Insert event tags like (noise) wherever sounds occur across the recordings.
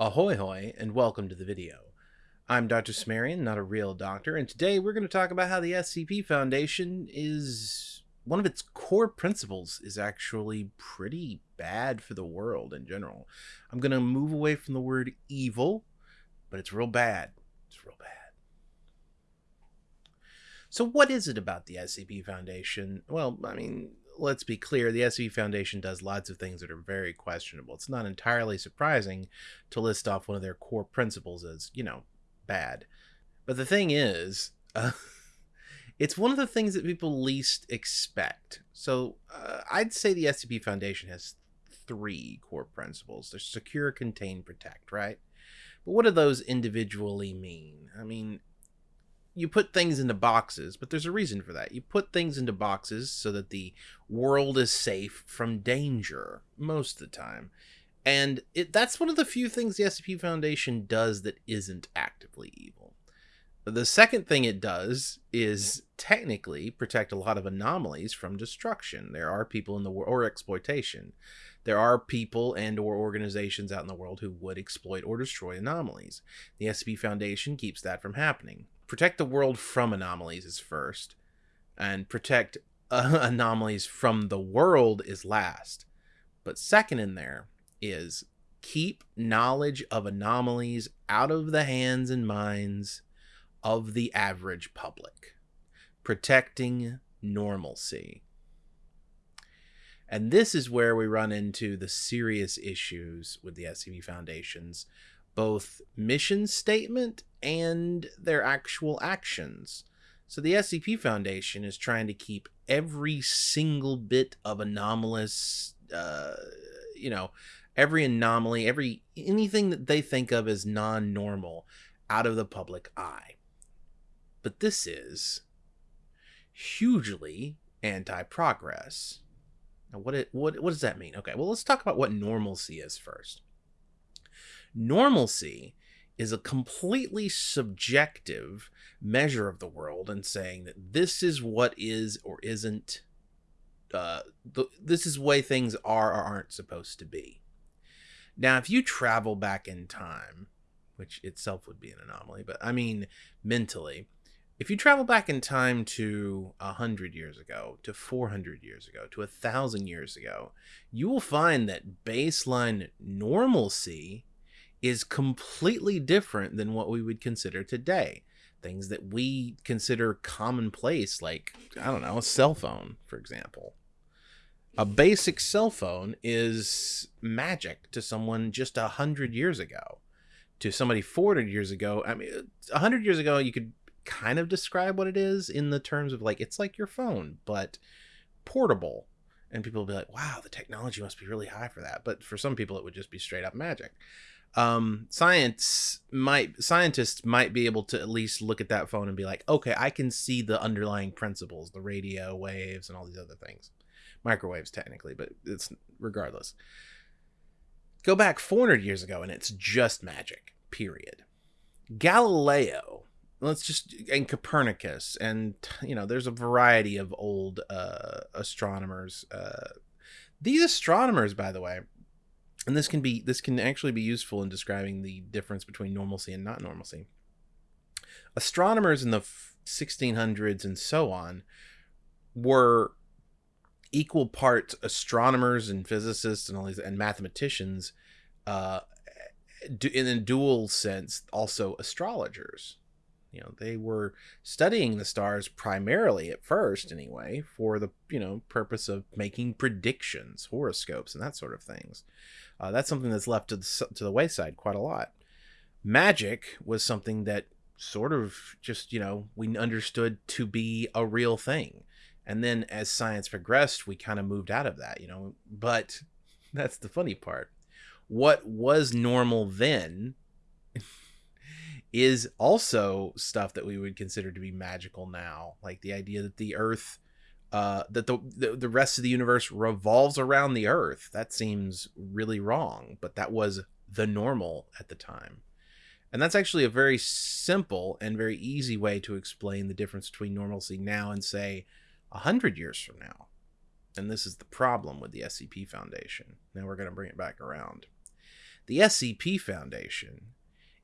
Ahoy hoy and welcome to the video. I'm Dr. Cimmerian, not a real doctor, and today we're going to talk about how the SCP Foundation is one of its core principles is actually pretty bad for the world in general. I'm going to move away from the word evil, but it's real bad. It's real bad. So what is it about the SCP Foundation? Well, I mean, let's be clear, the SCP Foundation does lots of things that are very questionable. It's not entirely surprising to list off one of their core principles as, you know, bad. But the thing is, uh, (laughs) it's one of the things that people least expect. So uh, I'd say the SCP Foundation has three core principles. There's secure, contain, protect, right? But what do those individually mean? I mean, you put things into boxes, but there's a reason for that. You put things into boxes so that the world is safe from danger most of the time. And it, that's one of the few things the SCP Foundation does that isn't actively evil. The second thing it does is technically protect a lot of anomalies from destruction. There are people in the world, or exploitation. There are people and or organizations out in the world who would exploit or destroy anomalies. The SCP Foundation keeps that from happening protect the world from anomalies is first, and protect uh, (laughs) anomalies from the world is last. But second in there is keep knowledge of anomalies out of the hands and minds of the average public, protecting normalcy. And this is where we run into the serious issues with the SCP Foundation's both mission statement and their actual actions. So the SCP Foundation is trying to keep every single bit of anomalous, uh, you know, every anomaly, every anything that they think of as non-normal out of the public eye. But this is hugely anti-progress. Now, what it what what does that mean? Okay, well, let's talk about what normalcy is first. Normalcy is a completely subjective measure of the world and saying that this is what is or isn't uh, this is way things are or aren't supposed to be. Now, if you travel back in time, which itself would be an anomaly, but I mean mentally, if you travel back in time to a hundred years ago, to four hundred years ago, to a thousand years ago, you will find that baseline normalcy is completely different than what we would consider today. Things that we consider commonplace, like, I don't know, a cell phone, for example. A basic cell phone is magic to someone just a hundred years ago. To somebody 400 years ago, I mean, a hundred years ago, you could kind of describe what it is in the terms of like, it's like your phone, but portable. And people will be like, wow, the technology must be really high for that. But for some people, it would just be straight up magic um, science might scientists might be able to at least look at that phone and be like, okay, I can see the underlying principles, the radio waves and all these other things, microwaves technically, but it's regardless. Go back 400 years ago and it's just magic. Period. Galileo, let's just and Copernicus, and you know, there's a variety of old uh, astronomers. Uh, these astronomers, by the way, and this can be this can actually be useful in describing the difference between normalcy and not normalcy. Astronomers in the 1600s and so on were equal parts astronomers and physicists and all these and mathematicians uh, in a dual sense also astrologers. You know they were studying the stars primarily at first anyway for the you know purpose of making predictions horoscopes and that sort of things uh, that's something that's left to the, to the wayside quite a lot. Magic was something that sort of just you know we understood to be a real thing. And then as science progressed we kind of moved out of that you know? But (laughs) that's the funny part. What was normal then (laughs) is also stuff that we would consider to be magical now like the idea that the earth uh, that the, the, the rest of the universe revolves around the earth. That seems really wrong but that was the normal at the time. And that's actually a very simple and very easy way to explain the difference between normalcy now and say a hundred years from now. And this is the problem with the scp foundation. Now we're going to bring it back around. The SCP Foundation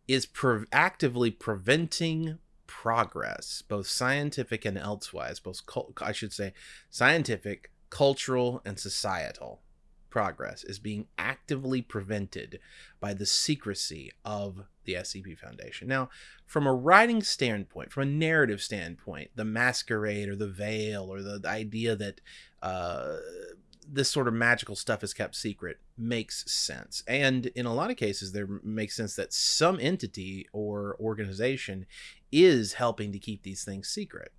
is pre- actively preventing progress, both scientific and elsewise, both cul- I should say scientific, cultural, and societal progress is being actively prevented by the secrecy of the SCP Foundation. Now, from a writing standpoint, from a narrative standpoint, the masquerade or the veil or the, the idea that uh, this sort of magical stuff is kept secret makes sense. And in a lot of cases, there makes sense that some entity or organization is helping to keep these things secret.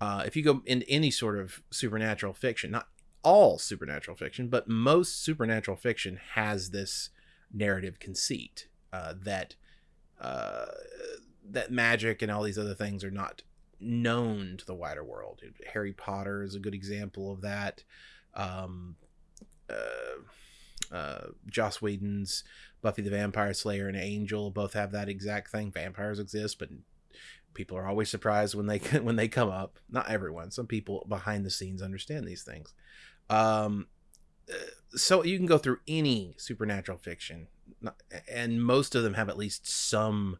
Uh, if you go into any sort of supernatural fiction, not all supernatural fiction, but most supernatural fiction has this narrative conceit uh, that uh, that magic and all these other things are not known to the wider world. Harry Potter is a good example of that. Um, uh, uh, Joss Whedon's Buffy the Vampire Slayer and Angel both have that exact thing. Vampires exist, but people are always surprised when they (laughs) when they come up. Not everyone. Some people behind the scenes understand these things. Um, uh, so you can go through any supernatural fiction, and most of them have at least some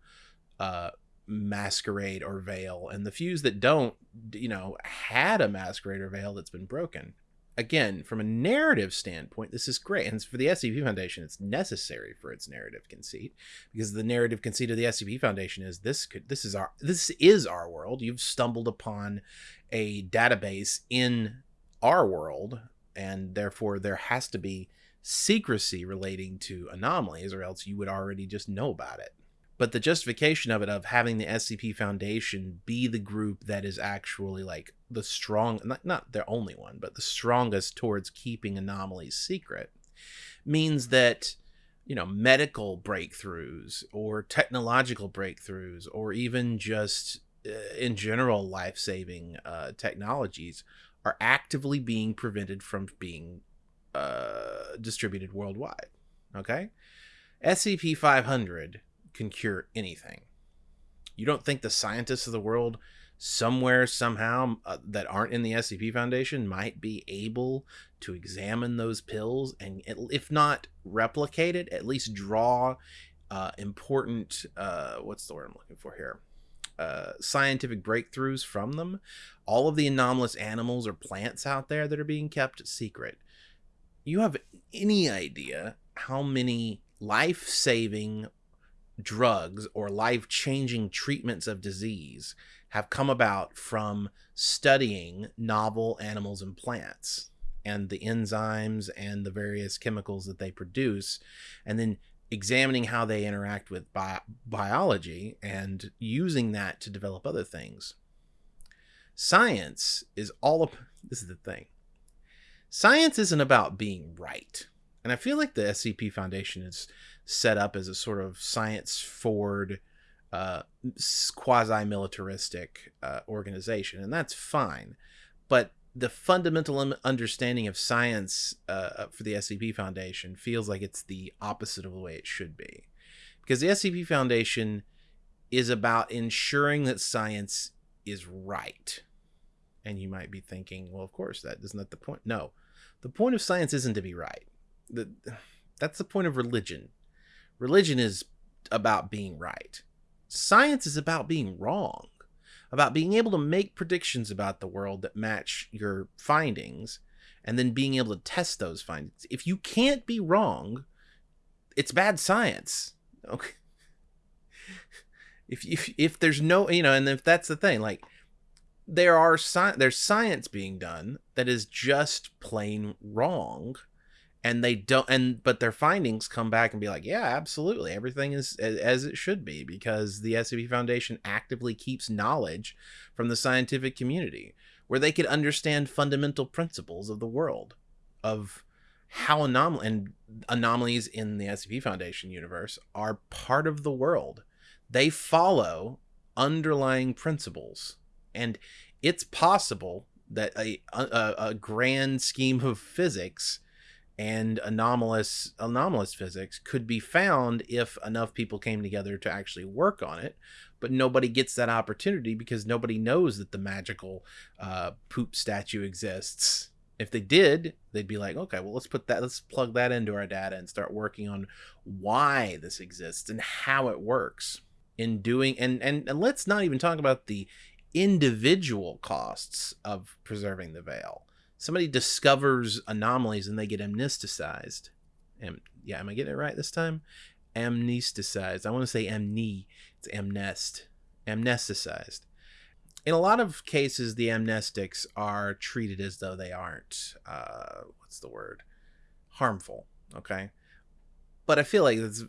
uh, masquerade or veil. And the few that don't, you know, had a masquerade or veil that's been broken again, from a narrative standpoint, this is great. And for the SCP Foundation, it's necessary for its narrative conceit because the narrative conceit of the SCP Foundation is this could this is our this is our world. You've stumbled upon a database in our world, and therefore there has to be secrecy relating to anomalies, or else you would already just know about it but the justification of it of having the SCP Foundation be the group that is actually like the strong not, not their only one but the strongest towards keeping anomalies secret means that you know medical breakthroughs or technological breakthroughs or even just uh, in general life-saving uh, technologies are actively being prevented from being uh, distributed worldwide okay? SCP-500 can cure anything. You don't think the scientists of the world somewhere somehow uh, that aren't in the SCP Foundation might be able to examine those pills and if not replicate it, at least draw uh, important uh, what's the word I'm looking for here? Uh, scientific breakthroughs from them. All of the anomalous animals or plants out there that are being kept secret. You have any idea how many life saving drugs or life changing treatments of disease have come about from studying novel animals and plants and the enzymes and the various chemicals that they produce, and then examining how they interact with bi- biology and using that to develop other things. Science is all of this is the thing. Science isn't about being right. And I feel like the SCP Foundation is set up as a sort of science forward, uh, quasi militaristic uh, organization, and that's fine. But the fundamental understanding of science uh, for the SCP Foundation feels like it's the opposite of the way it should be. Because the SCP Foundation is about ensuring that science is right. And you might be thinking, well, of course, that isn't that the point? No, the point of science isn't to be right. The, that's the point of religion. Religion is about being right. Science is about being wrong, about being able to make predictions about the world that match your findings and then being able to test those findings. If you can't be wrong, it's bad science. Okay. If if if there's no, you know, and if that's the thing, like there are sci- there's science being done that is just plain wrong and they don't and but their findings come back and be like yeah absolutely everything is as it should be because the scp foundation actively keeps knowledge from the scientific community where they could understand fundamental principles of the world of how anom- and anomalies in the scp foundation universe are part of the world. They follow underlying principles and it's possible that a, a, a grand scheme of physics and anomalous anomalous physics could be found if enough people came together to actually work on it but nobody gets that opportunity because nobody knows that the magical uh, poop statue exists If they did, they'd be like, okay, well, let's put that, let's plug that into our data and start working on why this exists and how it works in doing, and, and, and let's not even talk about the individual costs of preserving the veil. Somebody discovers anomalies and they get amnesticized. Am, yeah, am I getting it right this time? Amnesticized. I want to say amne. It's amnest. Amnesticized in a lot of cases, the amnestics are treated as though they aren't, uh, what's the word, harmful. Okay. But I feel like that's,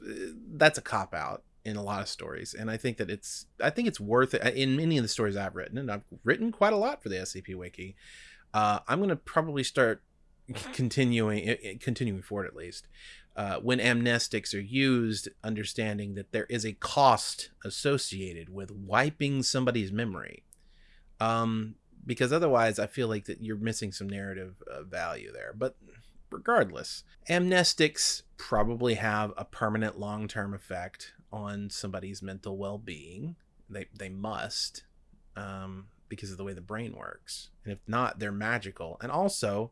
that's a cop out in a lot of stories. And I think that it's, I think it's worth it in many of the stories I've written, and I've written quite a lot for the SCP Wiki. Uh, I'm going to probably start (laughs) continuing, continuing forward at least. Uh, when amnestics are used, understanding that there is a cost associated with wiping somebody's memory um, because otherwise I feel like that you're missing some narrative uh, value there. But regardless, amnestics probably have a permanent long-term effect on somebody's mental well-being. They they must, um, because of the way the brain works. And if not, they're magical. And also,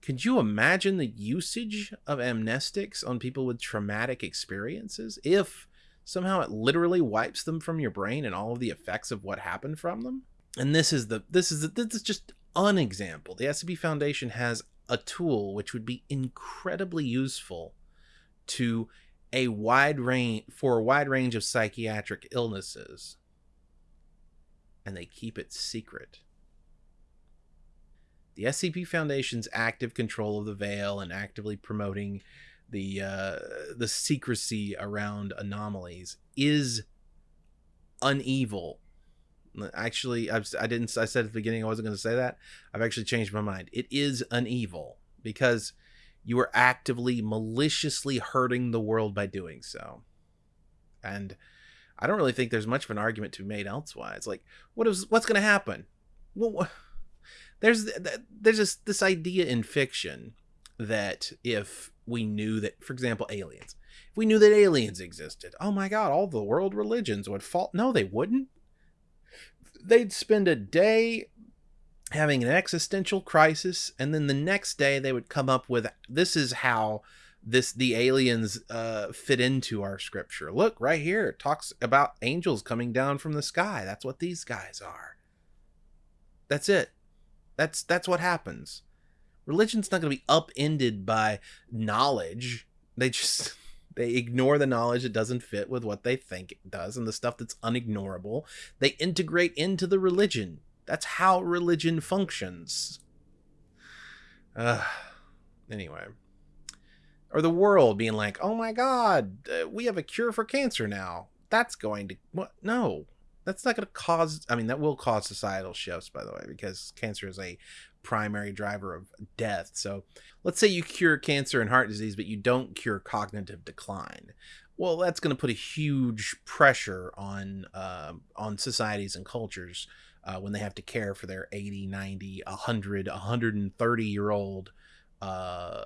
could you imagine the usage of amnestics on people with traumatic experiences if somehow it literally wipes them from your brain and all of the effects of what happened from them? and this is the this is the, this is just an example. The SCP Foundation has a tool which would be incredibly useful to a wide range for a wide range of psychiatric illnesses and they keep it secret. The SCP Foundation's active control of the veil and actively promoting the uh, the secrecy around anomalies is unevil Actually, I've, I didn't. I said at the beginning I wasn't going to say that. I've actually changed my mind. It is an evil because you are actively, maliciously hurting the world by doing so. And I don't really think there's much of an argument to be made elsewise. Like, what is what's going to happen? Well, there's there's this this idea in fiction that if we knew that, for example, aliens, if we knew that aliens existed, oh my God, all the world religions would fall. No, they wouldn't they'd spend a day having an existential crisis and then the next day they would come up with this is how this the aliens uh, fit into our scripture look right here it talks about angels coming down from the sky that's what these guys are that's it that's that's what happens religion's not going to be upended by knowledge they just (laughs) they ignore the knowledge that doesn't fit with what they think it does and the stuff that's unignorable. They integrate into the religion. That's how religion functions. Uh, anyway. Or the world being like, oh my god, uh, we have a cure for cancer now. That's going to. What? No. That's not going to cause. I mean, that will cause societal shifts, by the way, because cancer is a primary driver of death. So let's say you cure cancer and heart disease, but you don't cure cognitive decline. Well, that's going to put a huge pressure on uh, on societies and cultures uh, when they have to care for their 80, 90, 100, 130 year old uh,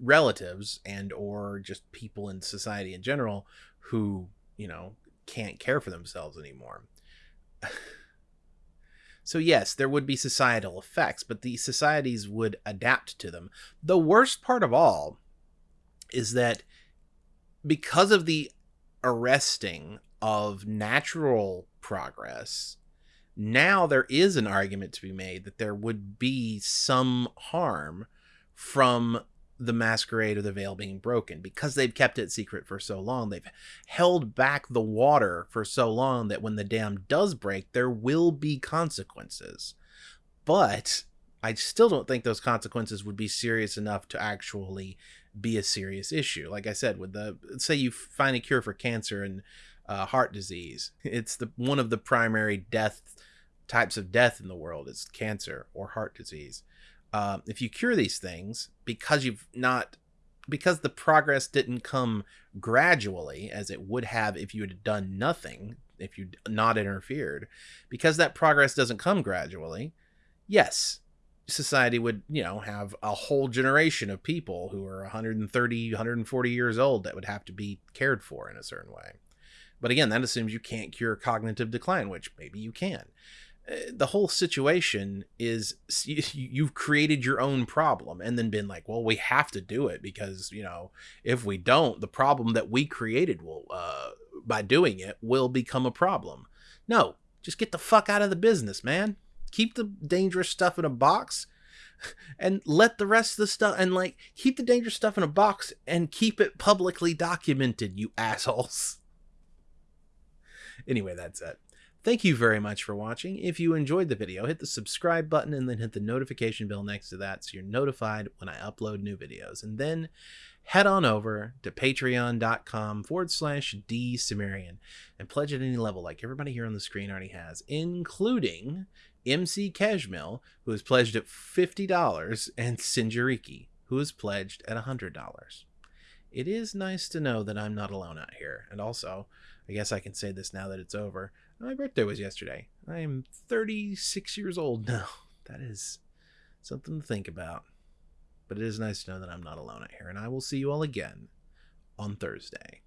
relatives and or just people in society in general who, you know, can't care for themselves anymore. (laughs) So, yes, there would be societal effects, but the societies would adapt to them. The worst part of all is that because of the arresting of natural progress, now there is an argument to be made that there would be some harm from the masquerade or the veil being broken because they've kept it secret for so long. They've held back the water for so long that when the dam does break, there will be consequences. But I still don't think those consequences would be serious enough to actually be a serious issue. Like I said, with the say you find a cure for cancer and uh, heart disease, it's the one of the primary death types of death in the world is cancer or heart disease uh, if you cure these things because you've not because the progress didn't come gradually as it would have if you had done nothing if you not interfered because that progress doesn't come gradually yes society would you know have a whole generation of people who are 130 140 years old that would have to be cared for in a certain way. But again that assumes you can't cure cognitive decline which maybe you can the whole situation is (laughs) you've created your own problem and then been like well we have to do it because you know if we don't the problem that we created will uh by doing it will become a problem. No just get the fuck out of the business man. Keep the dangerous stuff in a box (laughs) and let the rest of the stuff and like keep the dangerous stuff in a box and keep it publicly documented you assholes. (laughs) Anyway that's it Thank you very much for watching. If you enjoyed the video, hit the subscribe button and then hit the notification bell next to that so you're notified when I upload new videos. And then head on over to patreon.com forward slash dsumerian and pledge at any level like everybody here on the screen already has, including MC Keshmil, who has pledged at $50, and Sinjariki, who has pledged at $100. It is nice to know that I'm not alone out here. And also, I guess I can say this now that it's over. My birthday was yesterday. I am 36 years old now. (laughs) That is something to think about. But it is nice to know that I'm not alone out here, and I will see you all again on Thursday.